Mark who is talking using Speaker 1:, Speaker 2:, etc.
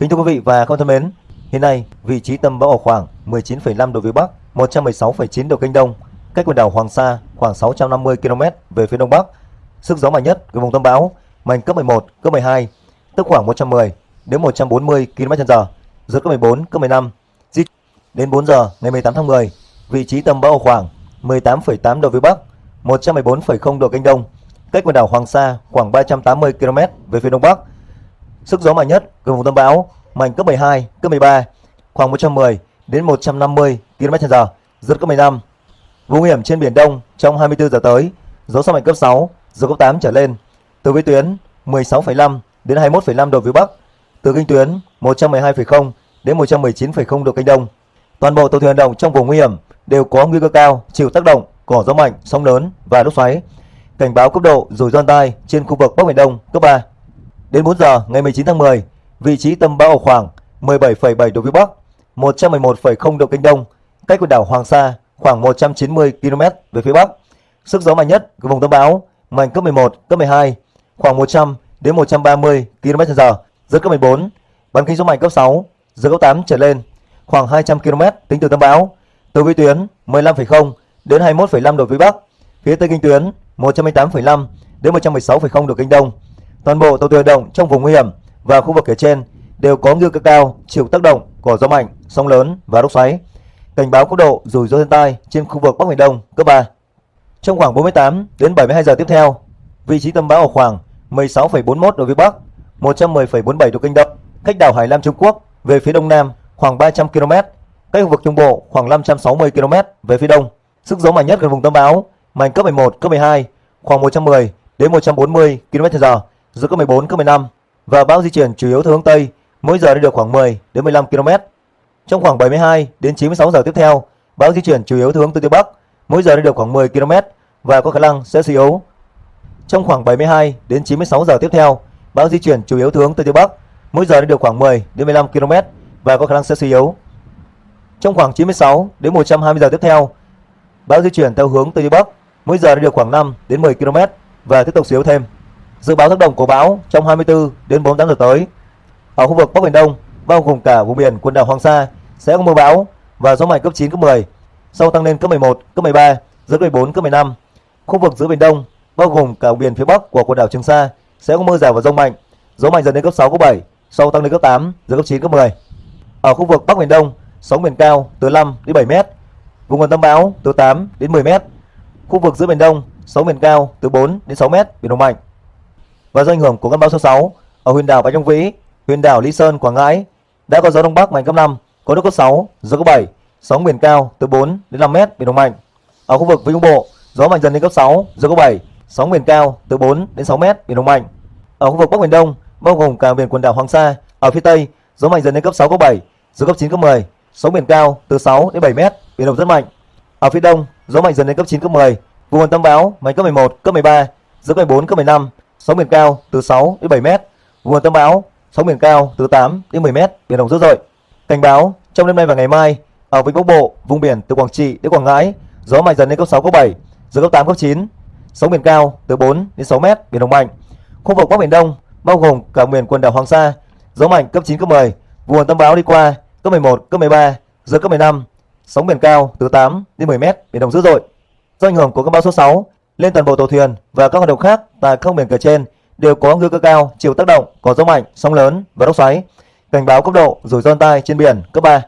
Speaker 1: Kính thưa quý vị và các bạn thân mến, hiện nay vị trí tâm bão ở khoảng 19,5 độ vĩ Bắc, 116,9 độ kinh Đông, cách quần đảo Hoàng Sa khoảng 650 km về phía đông bắc. Sức gió mạnh nhất của vùng tâm bão mạnh cấp 11, cấp 12, tức khoảng 110 đến 140 km/h, giật cấp 14, cấp 15. Di đến 4 giờ ngày 18 tháng 10, vị trí tâm bão ở khoảng 18,8 độ vĩ Bắc, 114,0 độ kinh Đông, cách quần đảo Hoàng Sa khoảng 380 km về phía đông bắc. Sức gió mạnh nhất của vùng tâm bão mạnh cấp 12, cấp 13, khoảng 110 đến 150 km/h, giật cấp 15. Vùng nguy hiểm trên biển Đông trong 24 giờ tới, gió sóng mạnh cấp 6, giật cấp 8 trở lên. Từ vĩ tuyến 16,5 đến 21,5 độ vĩ Bắc, từ kinh tuyến 112,0 đến 119,0 độ kinh Đông. Toàn bộ tàu thuyền động trong vùng nguy hiểm đều có nguy cơ cao chịu tác động của gió mạnh, sóng lớn và lốc xoáy. Cảnh báo cấp độ rủi ro thiên tai trên khu vực Bắc Biển Đông cấp 3. Đến 4 giờ ngày 19 tháng 10, vị trí tâm bão ở khoảng 17,7 độ vĩ Bắc, 111,0 độ kinh Đông, cách quần đảo Hoàng Sa khoảng 190 km về phía Bắc. Sức gió mạnh nhất của vùng tâm bão mạnh cấp 11, cấp 12, khoảng 100 đến 130 km/h, giật cấp 14, bán kính gió mạnh cấp 6, giật cấp 8 trở lên, khoảng 200 km tính từ tâm bão. Từ vĩ tuyến 15,0 đến 21,5 độ vĩ Bắc, phía tây kinh tuyến 118,5 đến 116,0 độ kinh Đông. Toàn bộ tàu thuyền động trong vùng nguy hiểm và khu vực kể trên đều có nguy cơ cao chịu tác động của gió mạnh, sóng lớn và lốc xoáy. Cảnh báo cấp độ rủi ro thiên tai trên khu vực Bắc Biển Đông cấp 3. Trong khoảng 48 đến 72 giờ tiếp theo, vị trí tâm bão ở khoảng 16,41 độ vĩ Bắc, 110,47 độ kinh Đông, cách đảo Hải Nam Trung Quốc về phía đông nam khoảng 300 km, cách khu vực Trung Bộ khoảng 560 km về phía đông. Sức gió mạnh nhất gần vùng tâm bão mạnh cấp 11, cấp 12, khoảng 110 đến 140 km/h, giữa cấp 14, cấp 15 và bão di chuyển chủ yếu theo hướng tây, mỗi giờ đi được khoảng 10 đến 15 km. Trong khoảng 72 đến 96 giờ tiếp theo, bão di chuyển chủ yếu theo hướng tây tây bắc, mỗi giờ đi được khoảng 10 km và có khả năng sẽ suy yếu. Trong khoảng 72 đến 96 giờ tiếp theo, bão di chuyển chủ yếu theo hướng tây tây bắc, mỗi giờ đi được khoảng 10 đến 15 km và có khả năng sẽ suy yếu. Trong khoảng 96 đến 120 giờ tiếp theo, bão di chuyển theo hướng tây tây bắc, mỗi giờ đi được khoảng 5 đến 10 km và tiếp tục suy yếu thêm. Dự báo tác động của bão trong 24 đến 48 giờ tới. Ở khu vực Bắc Biển Đông, bao gồm cả vùng biển quần đảo Hoàng Sa sẽ có mưa bão và gió mạnh cấp 9 cấp 10, sau tăng lên cấp 11, cấp 13, giật 14, cấp 15. Khu vực giữa biển Đông, bao gồm cả vùng biển phía Bắc của quần đảo Trường Sa sẽ có mưa rào và rông mạnh, gió mạnh dần lên cấp 6 cấp 7, sau tăng lên cấp 8, giật cấp 9 cấp 10. Ở khu vực Bắc Biển Đông, sóng biển cao từ 5 đến 7 m, vùng gần tâm bão từ 8 đến 10 m. Khu vực giữa biển Đông, sóng biển cao từ 4 đến 6 m, biển động mạnh. Và do ảnh hưởng của cơn bão số 6, ở huyện đảo Bạch Long Vĩ, huyện đảo Lý Sơn, Quảng Ngãi đã có gió đông bắc mạnh cấp 5, có lúc cấp 6, gió cấp 7, sóng biển cao từ 4 đến 5 mét, biển động mạnh. Ở khu vực Vịnh Bắc Bộ, gió mạnh dần lên cấp 6, gió cấp 7, sóng biển cao từ 4 đến 6 mét, biển động mạnh. Ở khu vực Bắc Biển Đông, bao gồm cả biển quần đảo Hoàng Sa, ở phía Tây, gió mạnh dần lên cấp 6, cấp 7, gió cấp 9, cấp 10, sóng biển cao từ 6 đến 7 mét, biển động rất mạnh. Ở phía Đông, gió mạnh dần lên cấp 9, cấp 10, vùng gần tâm bão mạnh cấp 11, cấp 13, gió cấp 14, cấp 15, sóng biển cao từ 6 đến 7 mét, vùng tâm bão sóng biển cao từ 8 đến 10 mét, biển động dữ dội. Cảnh báo trong đêm nay và ngày mai ở vịnh Bắc Bộ, vùng biển từ Quảng Trị đến Quảng Ngãi, gió mạnh dần lên cấp 6 cấp 7, giật cấp 8 cấp 9, sóng biển cao từ 4 đến 6 mét, biển động mạnh. Khu vực Bắc Biển Đông bao gồm cả miền quần đảo Hoàng Sa, gió mạnh cấp 9 cấp 10, vùng tâm bão đi qua cấp 11 cấp 13, giật cấp 15, sóng biển cao từ 8 đến 10 mét, biển động dữ dội. Do ảnh hưởng của cơn bão số 6, lên toàn bộ tàu thuyền và các hoạt động khác tại không biển kể trên đều có nguy cơ cao chịu tác động có gió mạnh, sóng lớn và lốc xoáy. Cảnh báo cấp độ rủi ro tai trên biển cấp 3.